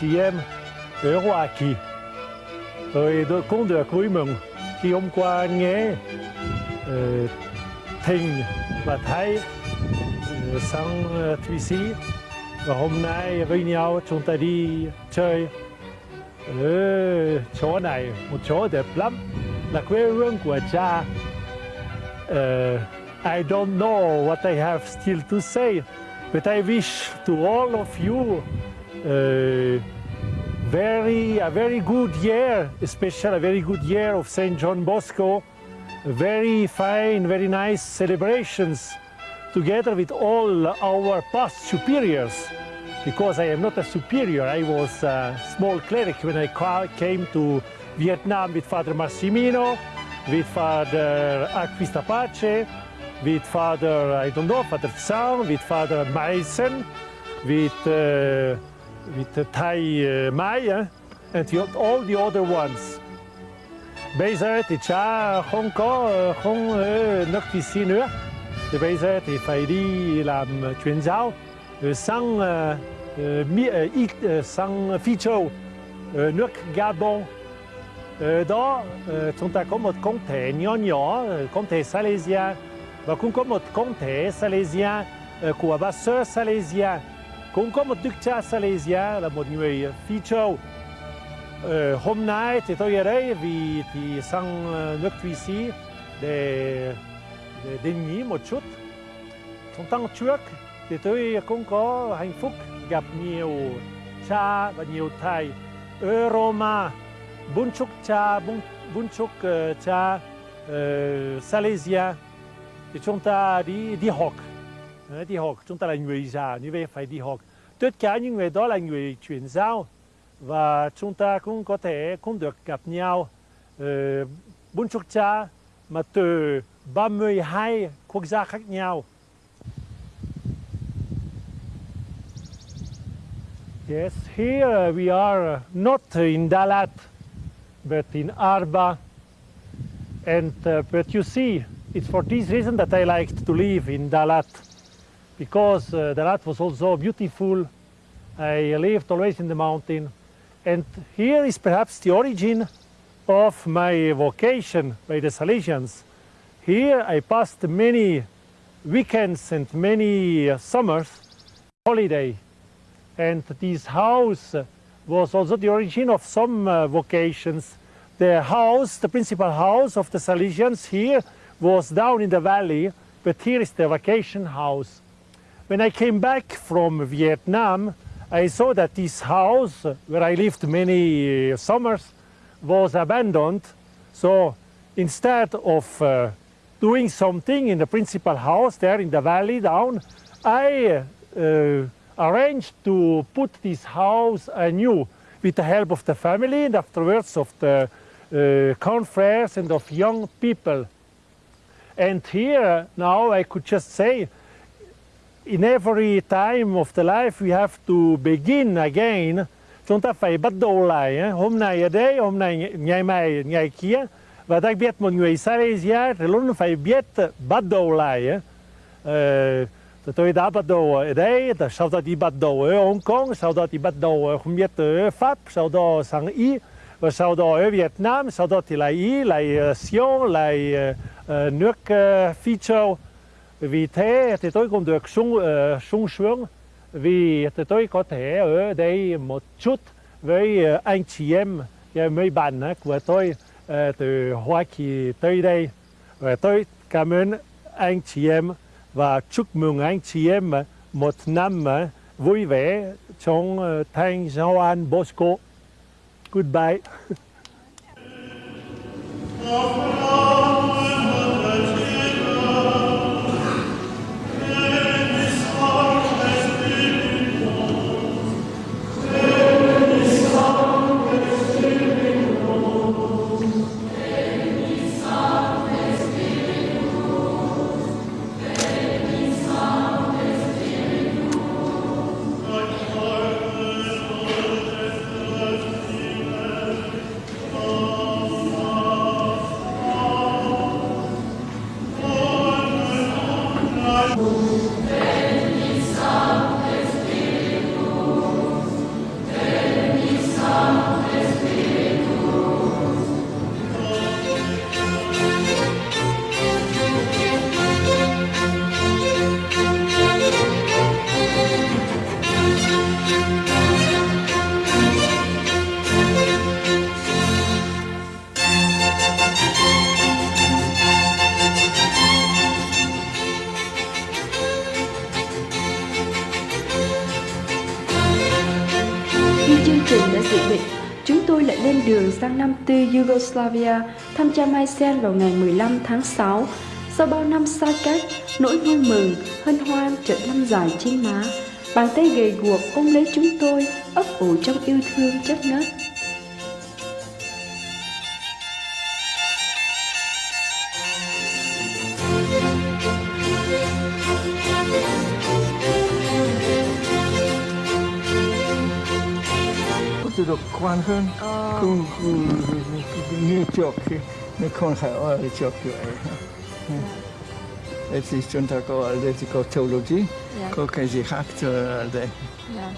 chị em ở Hoa Kỳ. Rồi tôi cũng được vui mừng khi hôm qua nghe ờ, uh, thình và Thái uh, sang uh, Thụy Sĩ. Và hôm nay với nhau chúng ta đi chơi. Ở chỗ này một chỗ đẹp lắm là quê hương của cha. Uh, I don't know what I have still to say but I wish to all of you very a very good year especially a very good year of St. John Bosco very fine very nice celebrations together with all our past superiors because I am not a superior. I was a small cleric when I came to Vietnam with Father Massimino, with Father Aquista Pace, with Father, I don't know, Father Tsang, with Father Mason, with, uh, with Thai uh, Mai, eh? and all the other ones. Bây giờ thì cha không có không ở nước Thụy Sĩ nữa. Thì bây giờ thì phải đi làm uh, truyền giáo ờ, sang uh, ờ, mỹ, ờ, sang Phi Châu, nước Gabon. Đó chúng ta có một công thể nhỏ nhỏ, công thể Silesia và cũng có một công thể Silesia của bà sơ Silesia. Cũng có một đức cha Silesia là một người Phi Châu. Ờ, hôm nay thì tôi ở đây vì thì sang ờ, nước Thụy Sĩ để để định nghỉ một chút. Trong tháng trước thì tôi cũng có hạnh phúc gặp nhiều cha và nhiều thầy ở Roma, bốn chục cha, bốn chục uh, ờ, cha uh, Silesia thì chúng ta đi đi học, đi học chúng ta là người già như vậy phải đi học. Tất cả những người đó là người chuyển giao và chúng ta cũng có thể cũng được gặp nhau ờ, bốn chục cha mà từ 32 quốc gia khác nhau. Yes, here we are not in Dalat, but in Arba. And uh, but you see, it's for this reason that I liked to live in Dalat, because uh, Dalat was also beautiful. I lived always in the mountain, and here is perhaps the origin of my vocation by the Salesians. Here I passed many weekends and many uh, summers holiday and this house was also the origin of some uh, vocations. The house, the principal house of the Salesians here was down in the valley, but here is the vacation house. When I came back from Vietnam, I saw that this house, where I lived many uh, summers, was abandoned. So instead of uh, doing something in the principal house there in the valley down, I uh, arranged to put this house anew with the help of the family and afterwards of the uh, confreres and of young people. And here now I could just say, in every time of the life we have to begin again. Chúng ta phải bắt đầu lại. Eh? Hôm nay ở đây, hôm nay ngày mai, ngày kia. Và đặc biệt một người Silesia thì luôn phải biết bắt đầu lại. Uh, tôi đã bắt đầu ở đây, sau đó đi bắt đầu ở Hong Kong, sau đó đi bắt đầu ở không biết ở Pháp, sau đó sang Ý, và sau đó ở Việt Nam, sau đó thì lại Ý, lại ờ, Sion, lại uh, nước uh, Phi Châu. Vì thế thì tôi cũng được sung, uh, sung sướng vì thì tôi có thể ở đây một chút với ờ, anh chị em, ờ, mấy bạn của tôi uh, từ Hoa Kỳ tới đây. Và tôi cảm ơn anh chị em và chúc mừng anh chị em một năm vui vẻ trong thành Joan Bosco. Goodbye. Nam tư Yugoslavia thăm cha Mai Sen vào ngày 15 tháng 6. Sau bao năm xa cách, nỗi vui mừng, hân hoan chợt năm dài trên má. Bàn tay gầy guộc ôm lấy chúng tôi, ấp ủ trong yêu thương chất ngất. Tự được quan hơn không không- như trước khi như không phải ở trước như vậy Thế thì chúng ta có ở đây thì có theology, Dạ. có cái gì khác cho ở đây. Dạ.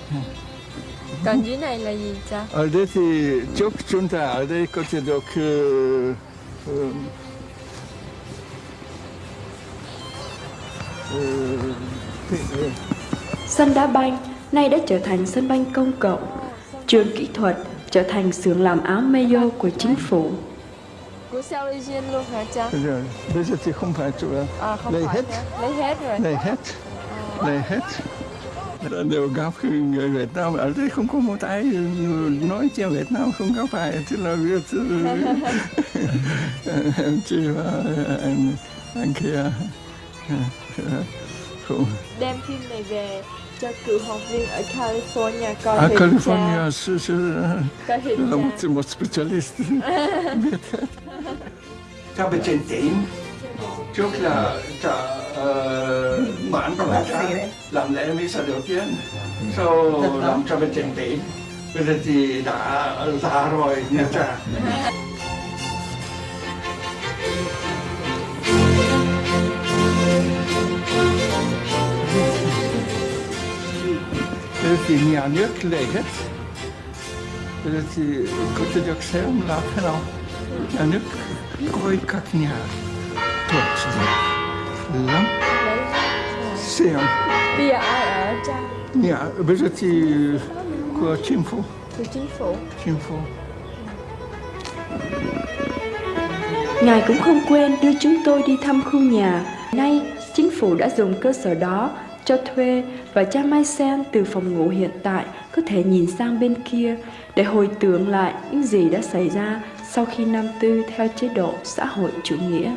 Còn dưới này là gì cha? Ở đây thì trước chúng ta ở đây có thể được uh, uh, Sân đá banh nay đã trở thành sân banh công cộng. Trường kỹ thuật trở thành xưởng làm áo mayo của chính phủ. Bây giờ thì không phải chủ yếu À không Lấy phải hết. Lấy hết rồi. Lấy hết. Lấy hết. Đều gặp người Việt Nam ở đây không có một ai nói tiếng Việt Nam không gặp ai thì là Việt em chị và anh anh kia không Đem phim này về cho cựu học viên ở California coi hình California một specialist. Biết. Hết cha bên trên tỉnh trước là cha mãn của cha làm lễ misa đầu tiên sau làm cho bên trên tỉnh bây giờ thì đã già rồi nha cha Bây giờ thì nhà nước lấy hết Bây giờ thì có thể được xem là thế nào Nhà nước coi các nhà tốt lắm Lấy xem Bây giờ ai ở cha? nhà bây giờ thì của chính phủ Của chính phủ. chính phủ Ngài cũng không quên đưa chúng tôi đi thăm khu nhà. Nay, chính phủ đã dùng cơ sở đó cho thuê và cha Mai Sen từ phòng ngủ hiện tại có thể nhìn sang bên kia để hồi tưởng lại những gì đã xảy ra sau khi năm tư theo chế độ xã hội chủ nghĩa.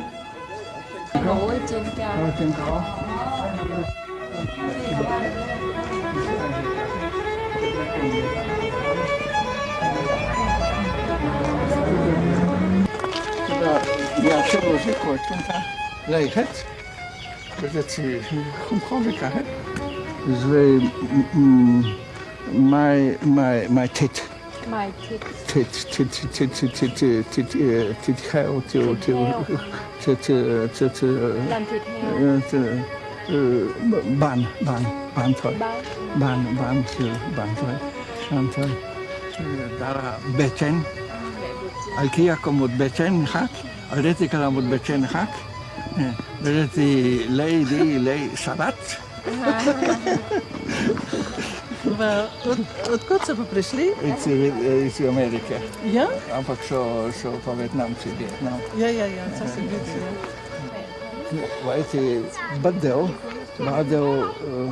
Ngủ trên cao. trên của chúng ta hết bây giờ thì không có gì cả hết về um, my my my thịt Mày thịt. thịt thịt thịt thịt thịt thịt thịt ờ, thịt heo tiêu tiêu thịt thịt thịt Làm thịt heo. ờ, bàn bàn bàn thôi Bao. bàn bàn thôi bàn thôi bàn thôi Ờ, đó là bê chen بدأت لقي دي لقي šabat. V, od, odkud so pa prišli? Iz, iz Amerike. Ja? Ampak so, so pa Vietnamci. Vietnam. No. Ja, ja, ja, so se vidi. Vajti badel, badel, eh,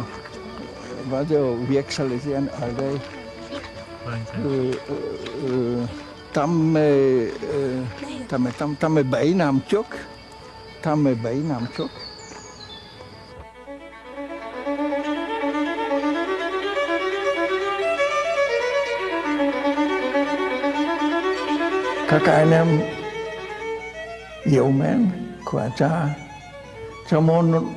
badel vijek Salesijan Aldej. Eh, eh, tam me, tam me, tam, tam me bej čok. 117 năm trước. Các anh em yêu mến của cha, cha muốn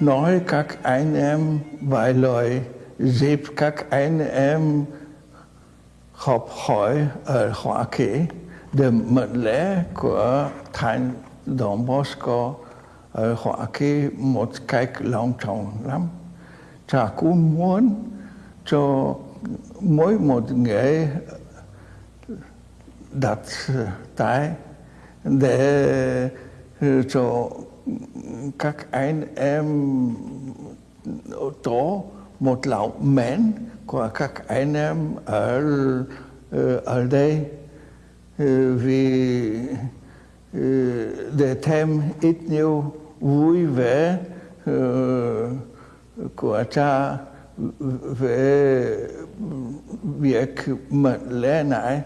nói các anh em vài lời dịp các anh em học hỏi ở Hoa Kỳ để mệnh lễ của Thánh Don Bosco ở Hoa Kỳ một cách long trọng lắm. Cha cũng muốn cho mỗi một người đặt tay để ờ, cho các anh em tổ một lòng mến của các anh em ở ờ, ở đây Ừ, vì ừ, để thêm ít nhiều vui vẻ ừ, của cha về việc mệnh lễ này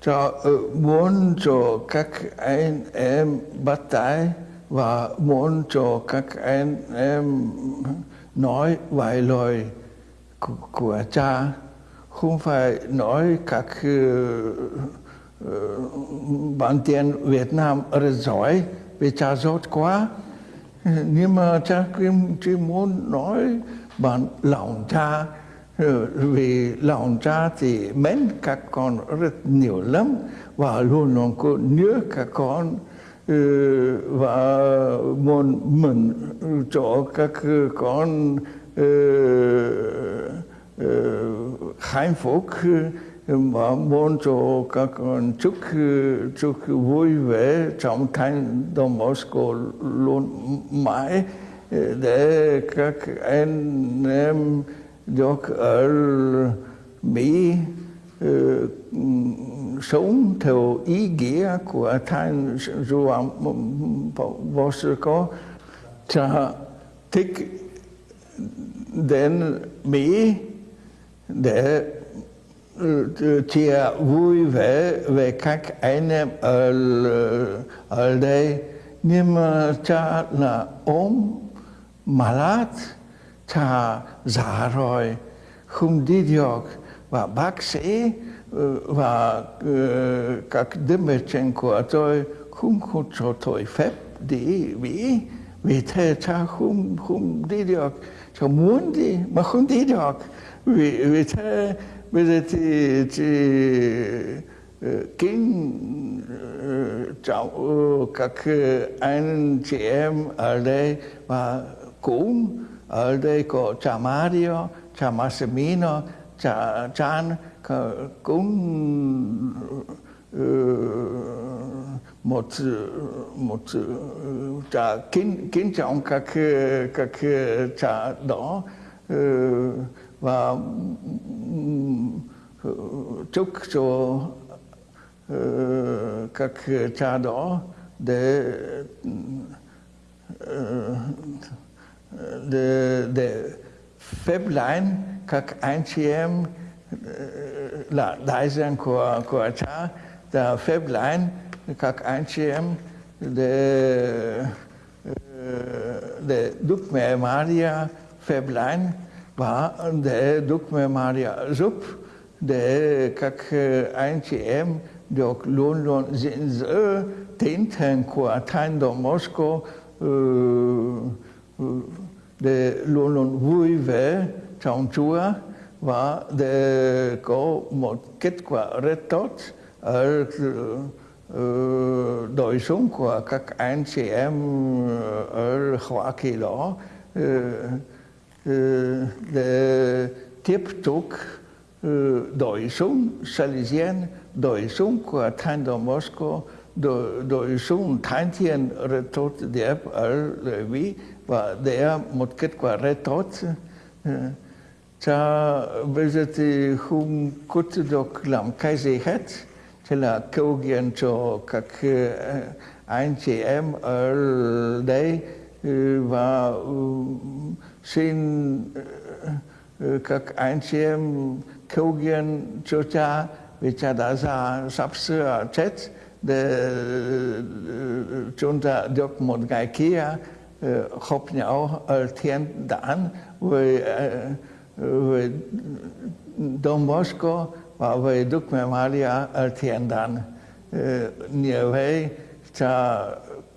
cho muốn cho các anh em bắt tay và muốn cho các anh em nói vài lời của, của cha. Không phải nói các uh, uh, Ờ, bạn tiền Việt Nam rất giỏi, vì cha giỏi quá. Nhưng mà cha Kim chỉ muốn nói bạn lòng cha. Ờ, vì lòng cha thì mến các con rất nhiều lắm, và luôn luôn có nhớ các con. Ờ, và muốn mình cho các con hạnh phúc và muốn cho các con chúc chúc vui vẻ trong thành Don Bosco luôn mãi eh, để các anh em được ở Mỹ uh, sống theo ý nghĩa của Thánh Juan Bosco cha thích đến Mỹ để chia vui vẻ về các anh em ở ở đây. Nhưng mà ờ, cha là ốm malad cha già rồi, không đi được. Và bác sĩ ờ, và ờ, các đứa mẹ trên của tôi không có cho tôi phép đi Mỹ. Vì thế cha không không đi được. Cha muốn đi, mà không đi được. Vì vì thế bây giờ thì thì ờ, kính ờ, trọng các ờ, anh chị em ở đây và cũng ở đây có cha Mario, cha Massimino, cha Chan cũng một một cha kính kính trọng các các cha đó và ừ, chúc cho ừ, các cha đó để ừ, để, để phép lãnh các anh chị em là đại diện của của cha để phép lãnh các anh chị em để để Đức Mẹ Maria phép lãnh và để Đức Mẹ Maria giúp, để các ờ, anh chị em được luôn luôn gìn giữ tinh thần của Thánh Don Moscow ừ, ừ, để luôn luôn vui vẻ trong Chúa và để có một kết quả rất tốt ở ừ, đời sống của các anh chị em ở Hoa Kỳ đó để tiếp tục đời sống Salesian, đời sống của Thánh Đô Moscow, đời, đời sống Thanh Thiên rất tốt đẹp ở Lợi Vĩ và để một kết quả rất tốt. Cha bây giờ thì không có được làm cái gì hết. chỉ là cầu nguyện cho các ờ, anh chị em ở đây ờ, và ừ, xin ờ, ờ, các anh chị em cầu nguyện cho cha vì cha đã già sắp sửa chết để ờ, chúng ta được một ngày kia họp nhau ở thiên đàng với với Don Bosco và với Đức Mẹ Maria ở thiên đàng. Như vậy, cha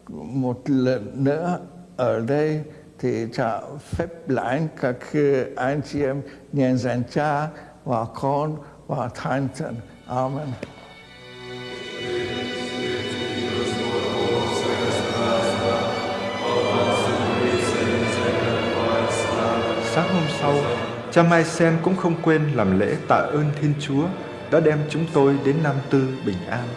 một lần nữa ở đây thì cha phép lãnh các anh chị em nhân danh cha và con và thánh thần. Amen. Sáng hôm sau, cha Mai Sen cũng không quên làm lễ tạ ơn Thiên Chúa đã đem chúng tôi đến Nam Tư bình an.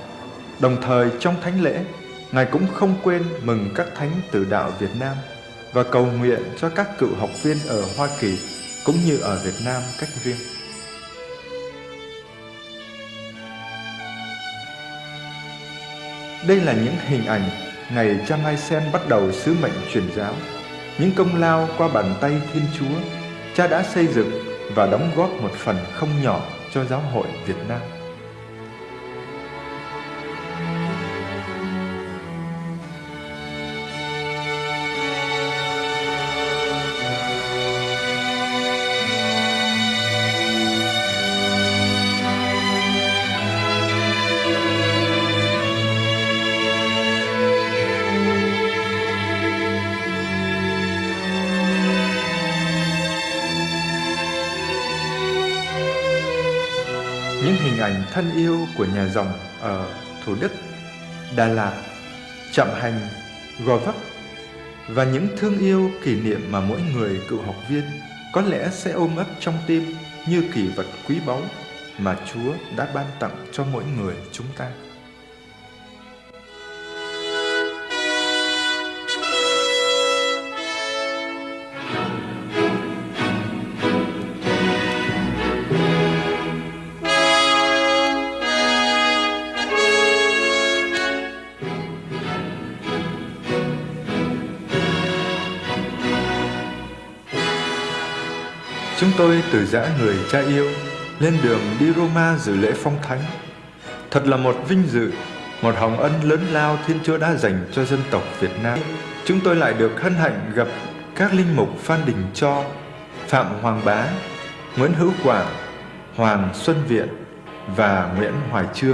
Đồng thời trong thánh lễ, Ngài cũng không quên mừng các thánh tử đạo Việt Nam và cầu nguyện cho các cựu học viên ở Hoa Kỳ cũng như ở Việt Nam cách riêng. Đây là những hình ảnh ngày cha Mai Sen bắt đầu sứ mệnh truyền giáo những công lao qua bàn tay Thiên Chúa, Cha đã xây dựng và đóng góp một phần không nhỏ cho giáo hội Việt Nam. Những hình ảnh thân yêu của nhà dòng ở Thủ Đức, Đà Lạt, Trạm Hành, Gò Vấp và những thương yêu kỷ niệm mà mỗi người cựu học viên có lẽ sẽ ôm ấp trong tim như kỷ vật quý báu mà Chúa đã ban tặng cho mỗi người chúng ta. Tôi từ giã người cha yêu lên đường đi Roma dự lễ phong thánh. Thật là một vinh dự, một hồng ân lớn lao Thiên Chúa đã dành cho dân tộc Việt Nam. Chúng tôi lại được hân hạnh gặp các linh mục Phan Đình Cho, Phạm Hoàng Bá, Nguyễn Hữu Quảng, Hoàng Xuân Viện và Nguyễn Hoài Trương.